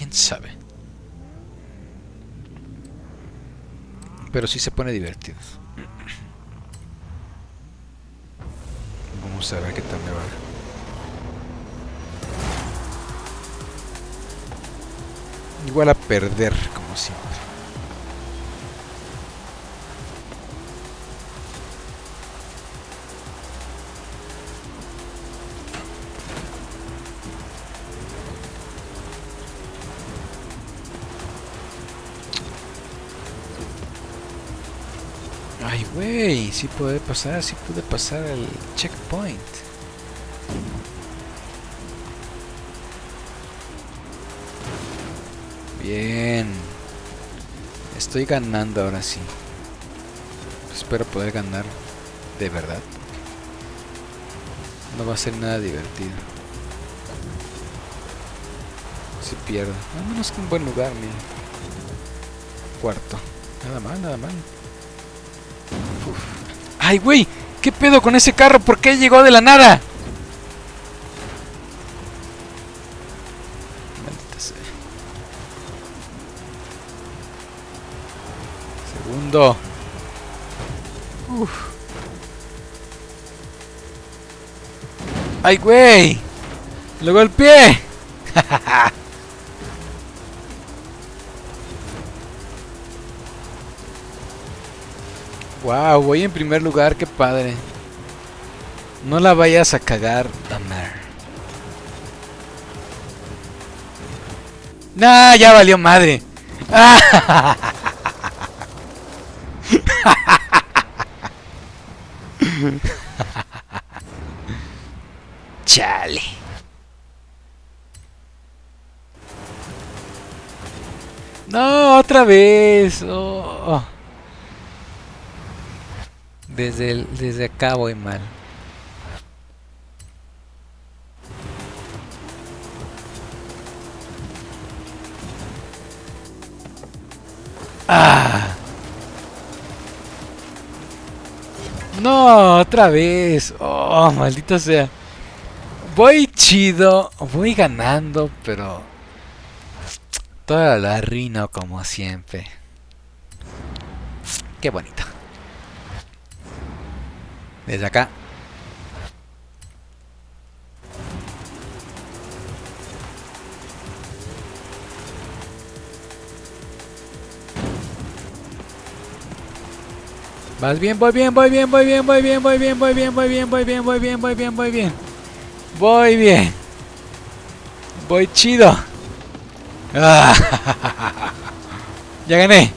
quién sabe. Pero sí se pone divertido. Vamos a ver qué tal me va. Igual a perder, como siempre. Ay, güey, sí puede pasar, sí pude pasar el checkpoint. Bien. Estoy ganando ahora sí. Espero poder ganar de verdad. No va a ser nada divertido. Si pierdo. Al menos que un buen lugar, mira. Cuarto. Nada mal, nada mal. ¡Ay, güey! ¿Qué pedo con ese carro? ¿Por qué llegó de la nada? Maldita. Segundo. Uf. ¡Ay, güey! ¡Lo golpeé! Voy en primer lugar, qué padre. No la vayas a cagar, Damar. Nah, ya valió madre. Chale. No, otra vez. Oh. Desde, el, desde acá voy mal. ¡Ah! No, otra vez. Oh, maldito sea. Voy chido, voy ganando, pero toda la rino como siempre. Qué bonito. Desde acá. Vas bien, voy bien, voy bien, voy bien, voy bien, voy bien, voy bien, voy bien, voy bien, voy bien, voy bien, voy bien. Voy bien. Voy chido. Ya gané.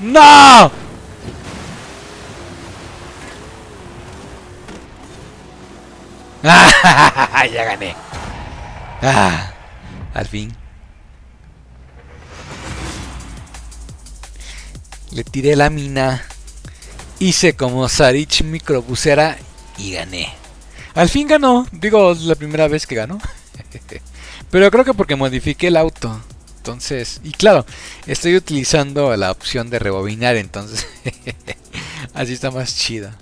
¡No! ya gané. Ah, al fin. Le tiré la mina. Hice como Sarich microbusera y gané. Al fin ganó. Digo, es la primera vez que ganó. Pero creo que porque modifiqué el auto. Entonces, y claro, estoy utilizando la opción de rebobinar, entonces así está más chida.